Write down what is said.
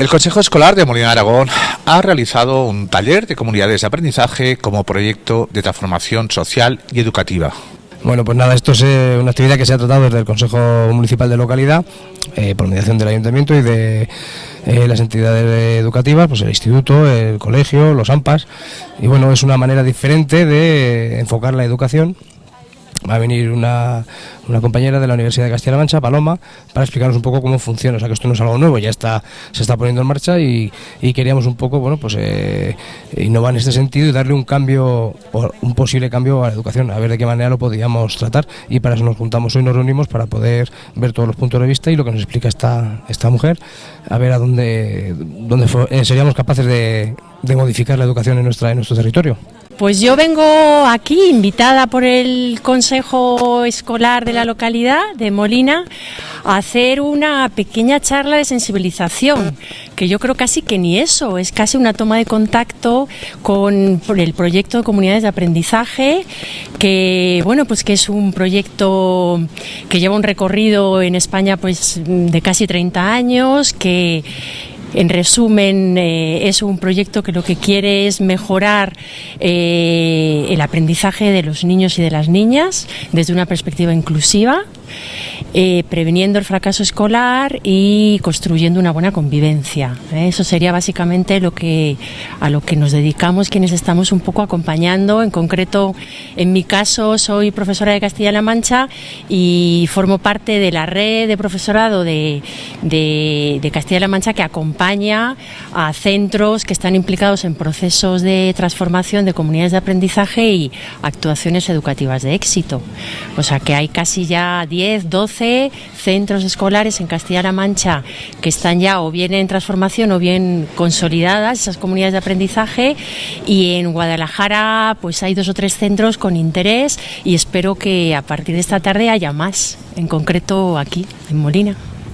El Consejo Escolar de Molina Aragón ha realizado un taller de comunidades de aprendizaje como proyecto de transformación social y educativa. Bueno, pues nada, esto es eh, una actividad que se ha tratado desde el Consejo Municipal de Localidad, eh, por mediación del Ayuntamiento y de eh, las entidades educativas, pues el instituto, el colegio, los AMPAs. Y bueno, es una manera diferente de enfocar la educación va a venir una, una, compañera de la Universidad de Castilla-La Mancha, Paloma, para explicarnos un poco cómo funciona. O sea, que esto no es algo nuevo, ya está se está poniendo en marcha y, y queríamos un poco, bueno, pues eh, innovar en este sentido y darle un cambio, un posible cambio a la educación, a ver de qué manera lo podíamos tratar. Y para eso nos juntamos hoy, nos reunimos para poder ver todos los puntos de vista y lo que nos explica esta, esta mujer, a ver a dónde, dónde eh, seríamos capaces de, de modificar la educación en, nuestra, en nuestro territorio. Pues yo vengo aquí invitada por el Consejo Escolar de la localidad de Molina a hacer una pequeña charla de sensibilización, que yo creo casi que ni eso, es casi una toma de contacto con el proyecto de comunidades de aprendizaje, que bueno, pues que es un proyecto que lleva un recorrido en España pues de casi 30 años, que en resumen, eh, es un proyecto que lo que quiere es mejorar eh, el aprendizaje de los niños y de las niñas desde una perspectiva inclusiva eh, preveniendo el fracaso escolar y construyendo una buena convivencia. ¿eh? Eso sería básicamente lo que, a lo que nos dedicamos quienes estamos un poco acompañando. En concreto, en mi caso, soy profesora de Castilla-La Mancha y formo parte de la red de profesorado de, de Castilla-La Mancha que acompaña a centros que están implicados en procesos de transformación de comunidades de aprendizaje y actuaciones educativas de éxito. O sea que hay casi ya 10, 12 centros escolares en Castilla-La Mancha que están ya o bien en transformación o bien consolidadas, esas comunidades de aprendizaje, y en Guadalajara pues hay dos o tres centros con interés y espero que a partir de esta tarde haya más, en concreto aquí, en Molina.